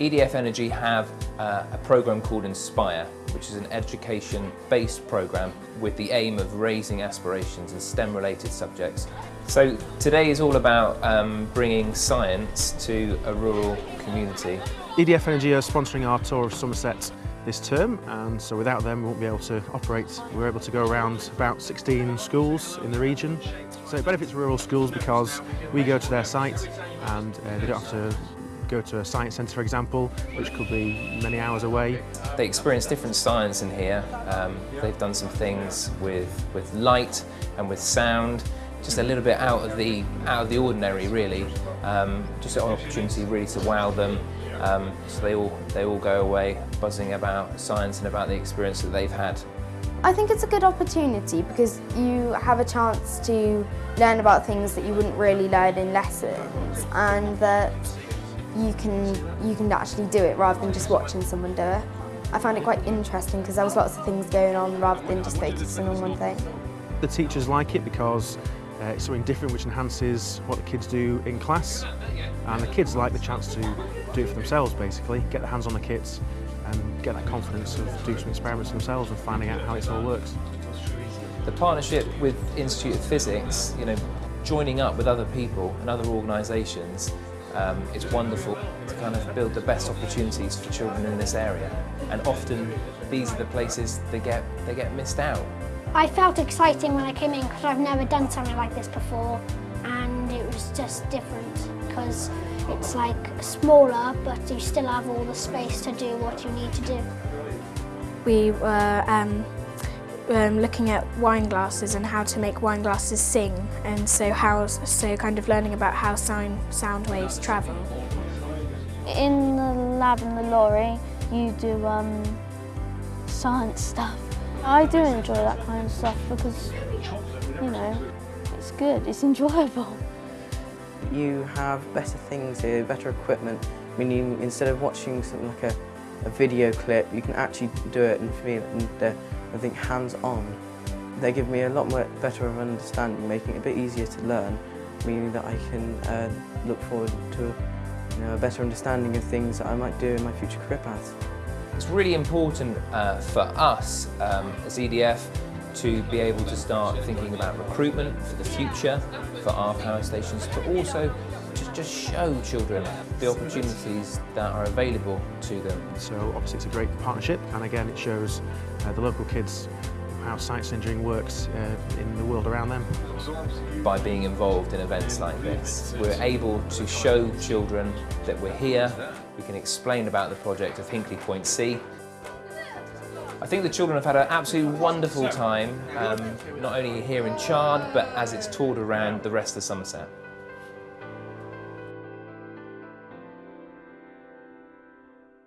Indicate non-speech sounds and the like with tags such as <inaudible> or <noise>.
EDF Energy have uh, a program called Inspire, which is an education-based program with the aim of raising aspirations in STEM-related subjects. So today is all about um, bringing science to a rural community. EDF Energy are sponsoring our tour of Somerset this term and so without them we won't be able to operate. We're able to go around about 16 schools in the region. So it benefits rural schools because we go to their site and uh, they don't have to go to a science centre for example, which could be many hours away. They experience different science in here. Um, they've done some things with, with light and with sound, just a little bit out of the, out of the ordinary really. Um, just an opportunity really to wow them um, so they all, they all go away buzzing about science and about the experience that they've had. I think it's a good opportunity because you have a chance to learn about things that you wouldn't really learn in lessons and that you can, you can actually do it rather than just watching someone do it. I found it quite interesting because there was lots of things going on rather than just focusing on one thing. The teachers like it because uh, it's something different which enhances what the kids do in class and the kids like the chance to do it for themselves basically, get their hands on the kits and get that confidence of doing some experiments themselves and finding out how it all works. The partnership with Institute of Physics, you know, joining up with other people and other organisations Um, it's wonderful to kind of build the best opportunities for children in this area and often these are the places they get, they get missed out. I felt exciting when I came in because I've never done something like this before and it was just different because it's like smaller but you still have all the space to do what you need to do. We were um, um, looking at wine glasses and how to make wine glasses sing and so how so kind of learning about how sound sound waves travel. In the lab in the lorry you do um, science stuff. I do enjoy that kind of stuff because you know it's good, it's <laughs> enjoyable. You have better things here, better equipment. I mean, you, instead of watching something like a, a video clip, you can actually do it and feel it. And, I think hands-on. They give me a lot more better of understanding, making it a bit easier to learn, meaning that I can uh, look forward to you know, a better understanding of things that I might do in my future career path. It's really important uh, for us um, as EDF to be able to start thinking about recruitment for the future for our power stations, but also to just show children the opportunities that are available to them. So obviously it's a great partnership and again it shows uh, the local kids how science engineering works uh, in the world around them. By being involved in events like this, we're able to show children that we're here, we can explain about the project of Hinkley Point C. I think the children have had an absolutely wonderful time, um, not only here in Chard, but as it's toured around the rest of Somerset.